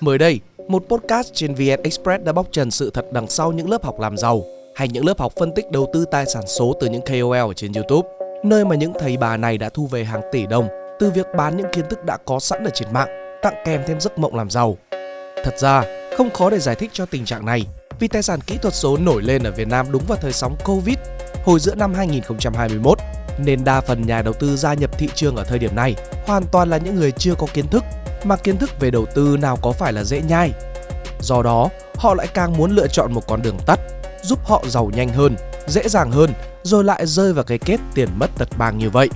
Mới đây, một podcast trên VN Express đã bóc trần sự thật đằng sau những lớp học làm giàu hay những lớp học phân tích đầu tư tài sản số từ những KOL ở trên YouTube, nơi mà những thầy bà này đã thu về hàng tỷ đồng từ việc bán những kiến thức đã có sẵn ở trên mạng, tặng kèm thêm giấc mộng làm giàu. Thật ra, không khó để giải thích cho tình trạng này vì tài sản kỹ thuật số nổi lên ở Việt Nam đúng vào thời sóng Covid hồi giữa năm 2021 nên đa phần nhà đầu tư gia nhập thị trường ở thời điểm này hoàn toàn là những người chưa có kiến thức mà kiến thức về đầu tư nào có phải là dễ nhai. Do đó, họ lại càng muốn lựa chọn một con đường tắt giúp họ giàu nhanh hơn, dễ dàng hơn rồi lại rơi vào cái kết tiền mất tật mang như vậy.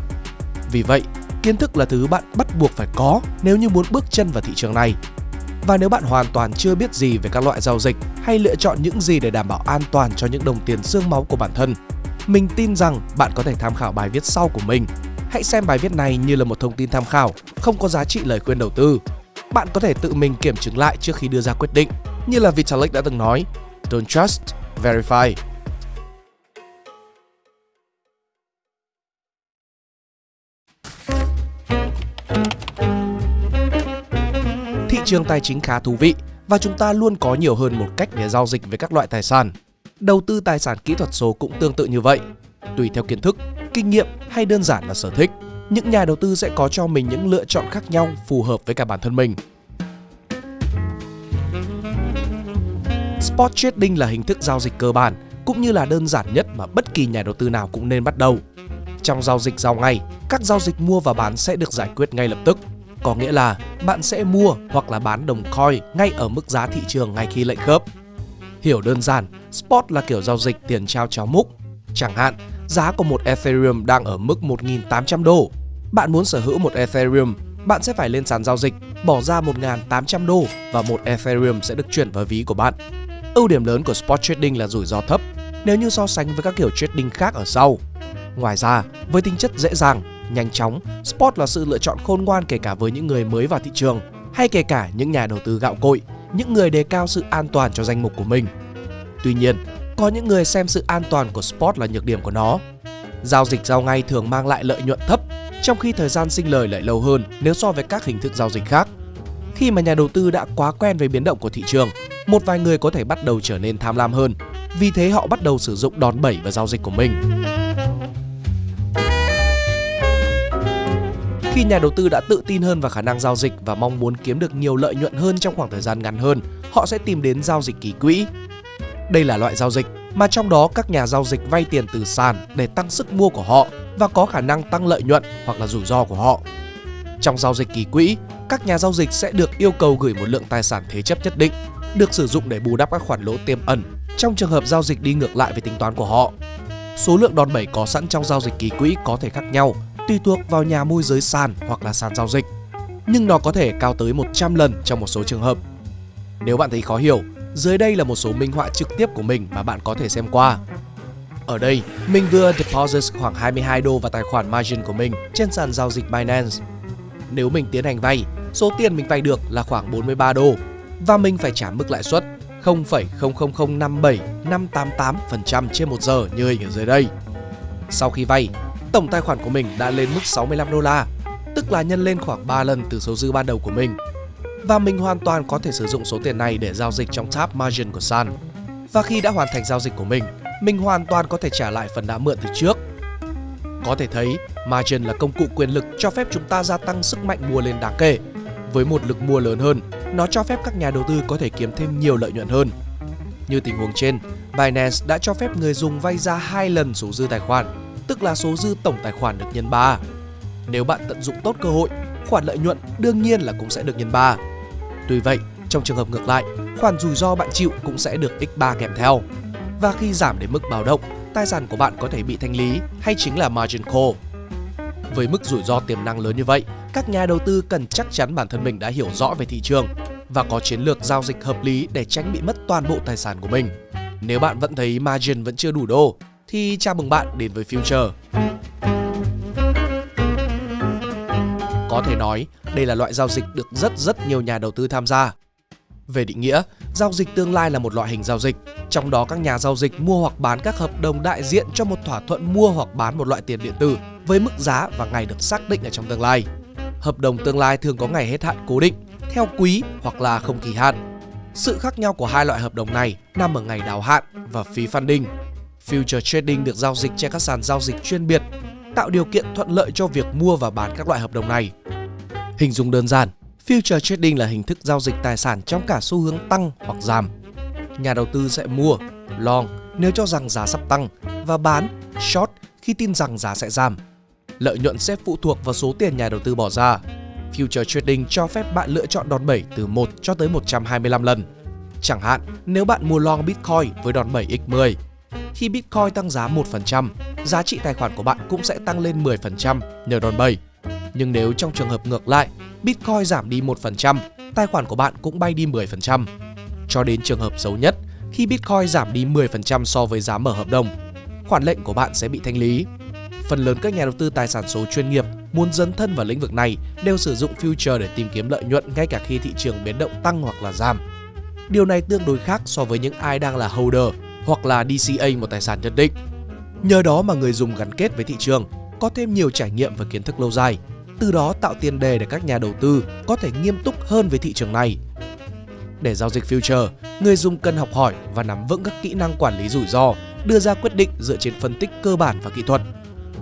Vì vậy, kiến thức là thứ bạn bắt buộc phải có nếu như muốn bước chân vào thị trường này. Và nếu bạn hoàn toàn chưa biết gì về các loại giao dịch hay lựa chọn những gì để đảm bảo an toàn cho những đồng tiền xương máu của bản thân, mình tin rằng bạn có thể tham khảo bài viết sau của mình. Hãy xem bài viết này như là một thông tin tham khảo, không có giá trị lời khuyên đầu tư. Bạn có thể tự mình kiểm chứng lại trước khi đưa ra quyết định. Như là Vitalik đã từng nói, Don't trust, verify. Thị trường tài chính khá thú vị và chúng ta luôn có nhiều hơn một cách để giao dịch với các loại tài sản. Đầu tư tài sản kỹ thuật số cũng tương tự như vậy. Tùy theo kiến thức, kinh nghiệm hay đơn giản là sở thích, những nhà đầu tư sẽ có cho mình những lựa chọn khác nhau phù hợp với cả bản thân mình. Spot trading là hình thức giao dịch cơ bản cũng như là đơn giản nhất mà bất kỳ nhà đầu tư nào cũng nên bắt đầu. Trong giao dịch giao ngay, các giao dịch mua và bán sẽ được giải quyết ngay lập tức. Có nghĩa là bạn sẽ mua hoặc là bán đồng coin ngay ở mức giá thị trường ngay khi lệnh khớp. Hiểu đơn giản, spot là kiểu giao dịch tiền trao cháo múc. Chẳng hạn, giá của một Ethereum đang ở mức 1.800 đô. Bạn muốn sở hữu một Ethereum, bạn sẽ phải lên sàn giao dịch, bỏ ra 1.800 đô và một Ethereum sẽ được chuyển vào ví của bạn. Ưu điểm lớn của spot trading là rủi ro thấp nếu như so sánh với các kiểu trading khác ở sau. Ngoài ra, với tính chất dễ dàng, nhanh chóng, spot là sự lựa chọn khôn ngoan kể cả với những người mới vào thị trường hay kể cả những nhà đầu tư gạo cội, những người đề cao sự an toàn cho danh mục của mình. Tuy nhiên, có những người xem sự an toàn của spot là nhược điểm của nó. Giao dịch giao ngay thường mang lại lợi nhuận thấp, trong khi thời gian sinh lời lại lâu hơn nếu so với các hình thức giao dịch khác. Khi mà nhà đầu tư đã quá quen với biến động của thị trường, một vài người có thể bắt đầu trở nên tham lam hơn. Vì thế họ bắt đầu sử dụng đòn bẩy vào giao dịch của mình. Khi nhà đầu tư đã tự tin hơn vào khả năng giao dịch và mong muốn kiếm được nhiều lợi nhuận hơn trong khoảng thời gian ngắn hơn, họ sẽ tìm đến giao dịch ký quỹ. Đây là loại giao dịch mà trong đó các nhà giao dịch vay tiền từ sàn để tăng sức mua của họ và có khả năng tăng lợi nhuận hoặc là rủi ro của họ. Trong giao dịch kỳ quỹ, các nhà giao dịch sẽ được yêu cầu gửi một lượng tài sản thế chấp nhất định, được sử dụng để bù đắp các khoản lỗ tiềm ẩn trong trường hợp giao dịch đi ngược lại với tính toán của họ. Số lượng đòn bẩy có sẵn trong giao dịch kỳ quỹ có thể khác nhau, tùy thuộc vào nhà môi giới sàn hoặc là sàn giao dịch, nhưng nó có thể cao tới 100 lần trong một số trường hợp. Nếu bạn thấy khó hiểu, dưới đây là một số minh họa trực tiếp của mình mà bạn có thể xem qua. Ở đây, mình vừa deposit khoảng 22 đô vào tài khoản margin của mình trên sàn giao dịch Binance. Nếu mình tiến hành vay, số tiền mình vay được là khoảng 43 đô và mình phải trả mức lãi suất 0,00057588% trên một giờ như hình ở dưới đây. Sau khi vay, tổng tài khoản của mình đã lên mức 65 đô la, tức là nhân lên khoảng 3 lần từ số dư ban đầu của mình. Và mình hoàn toàn có thể sử dụng số tiền này để giao dịch trong tab margin của Sun. Và khi đã hoàn thành giao dịch của mình, mình hoàn toàn có thể trả lại phần đã mượn từ trước. Có thể thấy, margin là công cụ quyền lực cho phép chúng ta gia tăng sức mạnh mua lên đáng kể. Với một lực mua lớn hơn, nó cho phép các nhà đầu tư có thể kiếm thêm nhiều lợi nhuận hơn. Như tình huống trên, Binance đã cho phép người dùng vay ra hai lần số dư tài khoản, tức là số dư tổng tài khoản được nhân 3. Nếu bạn tận dụng tốt cơ hội, khoản lợi nhuận đương nhiên là cũng sẽ được nhân 3. Tuy vậy, trong trường hợp ngược lại, khoản rủi ro bạn chịu cũng sẽ được x3 kèm theo. Và khi giảm đến mức báo động, tài sản của bạn có thể bị thanh lý hay chính là margin call. Với mức rủi ro tiềm năng lớn như vậy, các nhà đầu tư cần chắc chắn bản thân mình đã hiểu rõ về thị trường và có chiến lược giao dịch hợp lý để tránh bị mất toàn bộ tài sản của mình. Nếu bạn vẫn thấy margin vẫn chưa đủ đô, thì chào mừng bạn đến với Future. Có thể nói, đây là loại giao dịch được rất rất nhiều nhà đầu tư tham gia. Về định nghĩa, giao dịch tương lai là một loại hình giao dịch, trong đó các nhà giao dịch mua hoặc bán các hợp đồng đại diện cho một thỏa thuận mua hoặc bán một loại tiền điện tử với mức giá và ngày được xác định ở trong tương lai. Hợp đồng tương lai thường có ngày hết hạn cố định, theo quý hoặc là không kỳ hạn. Sự khác nhau của hai loại hợp đồng này nằm ở ngày đáo hạn và phí funding. Future trading được giao dịch trên các sàn giao dịch chuyên biệt, tạo điều kiện thuận lợi cho việc mua và bán các loại hợp đồng này. Hình dung đơn giản, Future trading là hình thức giao dịch tài sản trong cả xu hướng tăng hoặc giảm. Nhà đầu tư sẽ mua, long nếu cho rằng giá sắp tăng và bán, short khi tin rằng giá sẽ giảm. Lợi nhuận sẽ phụ thuộc vào số tiền nhà đầu tư bỏ ra. Future trading cho phép bạn lựa chọn đòn bẩy từ 1 cho tới 125 lần. Chẳng hạn, nếu bạn mua long Bitcoin với đòn bẩy x10, khi Bitcoin tăng giá 1%, giá trị tài khoản của bạn cũng sẽ tăng lên 10% nhờ đòn bẩy. Nhưng nếu trong trường hợp ngược lại, Bitcoin giảm đi 1%, tài khoản của bạn cũng bay đi 10%. Cho đến trường hợp xấu nhất, khi Bitcoin giảm đi 10% so với giá mở hợp đồng, khoản lệnh của bạn sẽ bị thanh lý. Phần lớn các nhà đầu tư tài sản số chuyên nghiệp muốn dấn thân vào lĩnh vực này đều sử dụng future để tìm kiếm lợi nhuận ngay cả khi thị trường biến động tăng hoặc là giảm. Điều này tương đối khác so với những ai đang là holder hoặc là DCA một tài sản nhất định. Nhờ đó mà người dùng gắn kết với thị trường, có thêm nhiều trải nghiệm và kiến thức lâu dài, từ đó tạo tiền đề để các nhà đầu tư có thể nghiêm túc hơn với thị trường này. Để giao dịch future, người dùng cần học hỏi và nắm vững các kỹ năng quản lý rủi ro, đưa ra quyết định dựa trên phân tích cơ bản và kỹ thuật,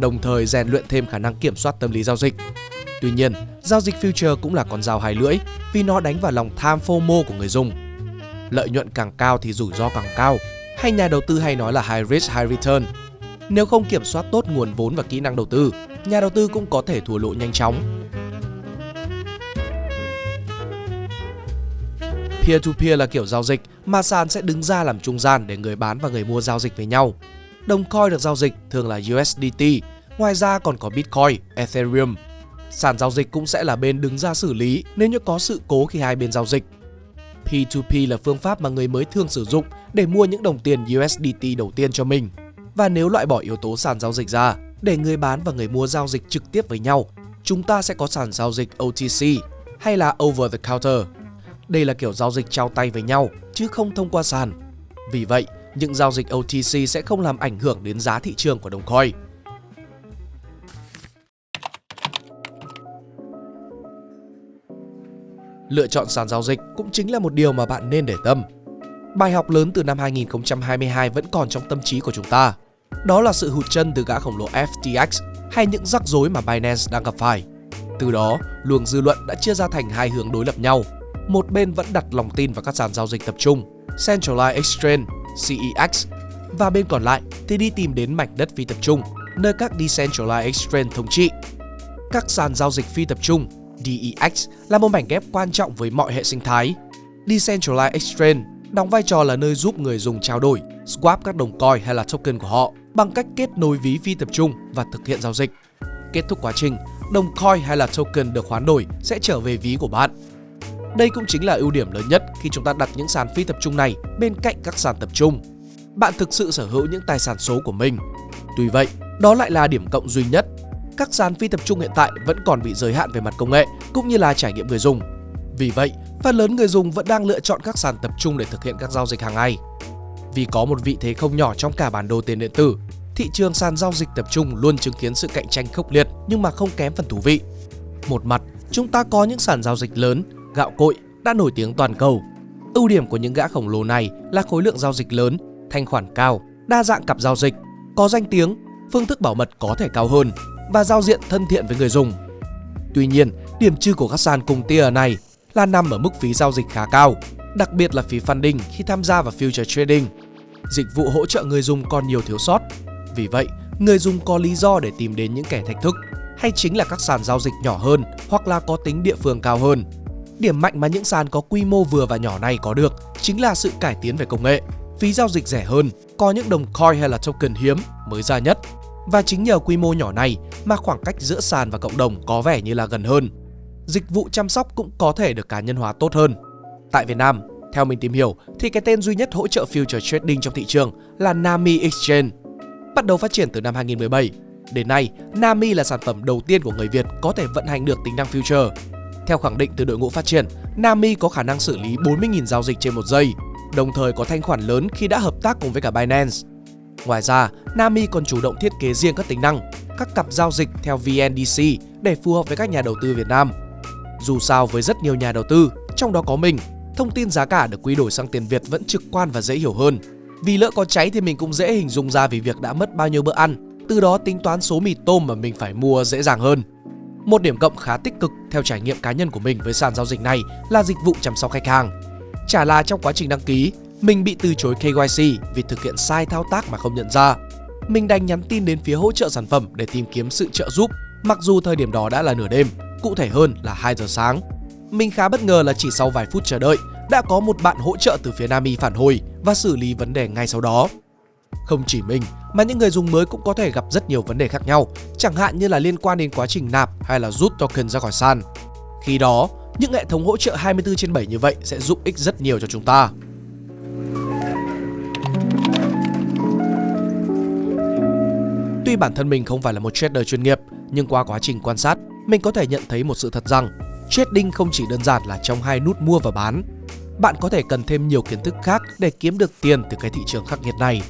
đồng thời rèn luyện thêm khả năng kiểm soát tâm lý giao dịch. Tuy nhiên, giao dịch future cũng là con dao hai lưỡi vì nó đánh vào lòng tham FOMO của người dùng. Lợi nhuận càng cao thì rủi ro càng cao, hay nhà đầu tư hay nói là high risk high return. Nếu không kiểm soát tốt nguồn vốn và kỹ năng đầu tư, nhà đầu tư cũng có thể thua lỗ nhanh chóng. Peer-to-peer là kiểu giao dịch mà sàn sẽ đứng ra làm trung gian để người bán và người mua giao dịch với nhau. Đồng coin được giao dịch thường là USDT, ngoài ra còn có Bitcoin, Ethereum. Sàn giao dịch cũng sẽ là bên đứng ra xử lý nếu như có sự cố khi hai bên giao dịch. P2P là phương pháp mà người mới thường sử dụng để mua những đồng tiền USDT đầu tiên cho mình. Và nếu loại bỏ yếu tố sàn giao dịch ra, để người bán và người mua giao dịch trực tiếp với nhau, chúng ta sẽ có sàn giao dịch OTC hay là Over the Counter. Đây là kiểu giao dịch trao tay với nhau chứ không thông qua sàn. Vì vậy, những giao dịch OTC sẽ không làm ảnh hưởng đến giá thị trường của đồng coin. Lựa chọn sàn giao dịch cũng chính là một điều mà bạn nên để tâm. Bài học lớn từ năm 2022 vẫn còn trong tâm trí của chúng ta. Đó là sự hụt chân từ gã khổng lồ FTX hay những rắc rối mà Binance đang gặp phải. Từ đó, luồng dư luận đã chia ra thành hai hướng đối lập nhau. Một bên vẫn đặt lòng tin vào các sàn giao dịch tập trung, Centralized Exchange, CEX, và bên còn lại thì đi tìm đến mảnh đất phi tập trung, nơi các Decentralized Exchange thống trị. Các sàn giao dịch phi tập trung DEX là một mảnh ghép quan trọng với mọi hệ sinh thái. Decentralized Exchange đóng vai trò là nơi giúp người dùng trao đổi, swap các đồng coin hay là token của họ bằng cách kết nối ví phi tập trung và thực hiện giao dịch. Kết thúc quá trình, đồng coin hay là token được hoán đổi sẽ trở về ví của bạn. Đây cũng chính là ưu điểm lớn nhất khi chúng ta đặt những sàn phi tập trung này bên cạnh các sàn tập trung. Bạn thực sự sở hữu những tài sản số của mình. Tuy vậy, đó lại là điểm cộng duy nhất các sàn phi tập trung hiện tại vẫn còn bị giới hạn về mặt công nghệ cũng như là trải nghiệm người dùng. Vì vậy, phần lớn người dùng vẫn đang lựa chọn các sàn tập trung để thực hiện các giao dịch hàng ngày. Vì có một vị thế không nhỏ trong cả bản đồ tiền điện tử, thị trường sàn giao dịch tập trung luôn chứng kiến sự cạnh tranh khốc liệt nhưng mà không kém phần thú vị. Một mặt, chúng ta có những sàn giao dịch lớn, gạo cội đã nổi tiếng toàn cầu. Ưu điểm của những gã khổng lồ này là khối lượng giao dịch lớn, thanh khoản cao, đa dạng cặp giao dịch, có danh tiếng, phương thức bảo mật có thể cao hơn và giao diện thân thiện với người dùng. Tuy nhiên, điểm trừ của các sàn cùng tier này là nằm ở mức phí giao dịch khá cao, đặc biệt là phí funding khi tham gia vào future trading. Dịch vụ hỗ trợ người dùng còn nhiều thiếu sót. Vì vậy, người dùng có lý do để tìm đến những kẻ thách thức hay chính là các sàn giao dịch nhỏ hơn hoặc là có tính địa phương cao hơn. Điểm mạnh mà những sàn có quy mô vừa và nhỏ này có được chính là sự cải tiến về công nghệ, phí giao dịch rẻ hơn, có những đồng coin hay là token hiếm mới ra nhất và chính nhờ quy mô nhỏ này mà khoảng cách giữa sàn và cộng đồng có vẻ như là gần hơn. Dịch vụ chăm sóc cũng có thể được cá nhân hóa tốt hơn. Tại Việt Nam, theo mình tìm hiểu thì cái tên duy nhất hỗ trợ future trading trong thị trường là Nami Exchange. Bắt đầu phát triển từ năm 2017, đến nay Nami là sản phẩm đầu tiên của người Việt có thể vận hành được tính năng future. Theo khẳng định từ đội ngũ phát triển, Nami có khả năng xử lý 40.000 giao dịch trên một giây, đồng thời có thanh khoản lớn khi đã hợp tác cùng với cả Binance. Ngoài ra, Nami còn chủ động thiết kế riêng các tính năng, các cặp giao dịch theo VNDC để phù hợp với các nhà đầu tư Việt Nam. Dù sao với rất nhiều nhà đầu tư, trong đó có mình, thông tin giá cả được quy đổi sang tiền Việt vẫn trực quan và dễ hiểu hơn. Vì lỡ có cháy thì mình cũng dễ hình dung ra vì việc đã mất bao nhiêu bữa ăn, từ đó tính toán số mì tôm mà mình phải mua dễ dàng hơn. Một điểm cộng khá tích cực theo trải nghiệm cá nhân của mình với sàn giao dịch này là dịch vụ chăm sóc khách hàng. Chả là trong quá trình đăng ký, mình bị từ chối KYC vì thực hiện sai thao tác mà không nhận ra. Mình đành nhắn tin đến phía hỗ trợ sản phẩm để tìm kiếm sự trợ giúp, mặc dù thời điểm đó đã là nửa đêm, cụ thể hơn là 2 giờ sáng. Mình khá bất ngờ là chỉ sau vài phút chờ đợi, đã có một bạn hỗ trợ từ phía Nami phản hồi và xử lý vấn đề ngay sau đó. Không chỉ mình mà những người dùng mới cũng có thể gặp rất nhiều vấn đề khác nhau, chẳng hạn như là liên quan đến quá trình nạp hay là rút token ra khỏi sàn. Khi đó, những hệ thống hỗ trợ 24 trên 7 như vậy sẽ giúp ích rất nhiều cho chúng ta. Tuy bản thân mình không phải là một trader chuyên nghiệp, nhưng qua quá trình quan sát, mình có thể nhận thấy một sự thật rằng trading không chỉ đơn giản là trong hai nút mua và bán. Bạn có thể cần thêm nhiều kiến thức khác để kiếm được tiền từ cái thị trường khắc nghiệt này.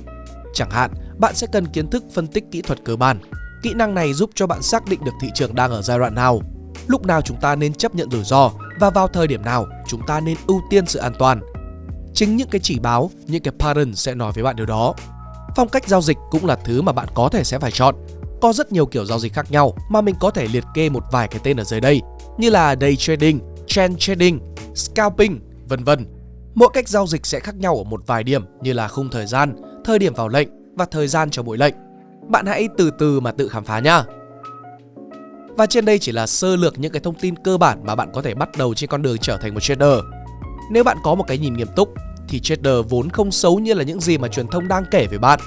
Chẳng hạn, bạn sẽ cần kiến thức phân tích kỹ thuật cơ bản. Kỹ năng này giúp cho bạn xác định được thị trường đang ở giai đoạn nào, lúc nào chúng ta nên chấp nhận rủi ro và vào thời điểm nào chúng ta nên ưu tiên sự an toàn. Chính những cái chỉ báo, những cái pattern sẽ nói với bạn điều đó. Phong cách giao dịch cũng là thứ mà bạn có thể sẽ phải chọn. Có rất nhiều kiểu giao dịch khác nhau mà mình có thể liệt kê một vài cái tên ở dưới đây như là day trading, trend trading, scalping, vân vân. Mỗi cách giao dịch sẽ khác nhau ở một vài điểm như là khung thời gian, thời điểm vào lệnh và thời gian cho mỗi lệnh. Bạn hãy từ từ mà tự khám phá nhá. Và trên đây chỉ là sơ lược những cái thông tin cơ bản mà bạn có thể bắt đầu trên con đường trở thành một trader. Nếu bạn có một cái nhìn nghiêm túc thì trader vốn không xấu như là những gì mà truyền thông đang kể về bạn.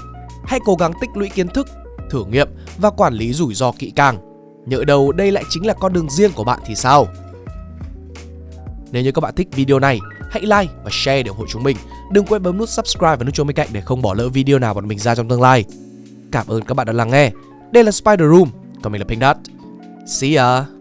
Hãy cố gắng tích lũy kiến thức, thử nghiệm và quản lý rủi ro kỹ càng. Nhỡ đâu đây lại chính là con đường riêng của bạn thì sao? Nếu như các bạn thích video này, hãy like và share để ủng hộ chúng mình. Đừng quên bấm nút subscribe và nút chuông bên cạnh để không bỏ lỡ video nào bọn mình ra trong tương lai. Cảm ơn các bạn đã lắng nghe. Đây là Spider Room, còn mình là Pink Dot. See ya!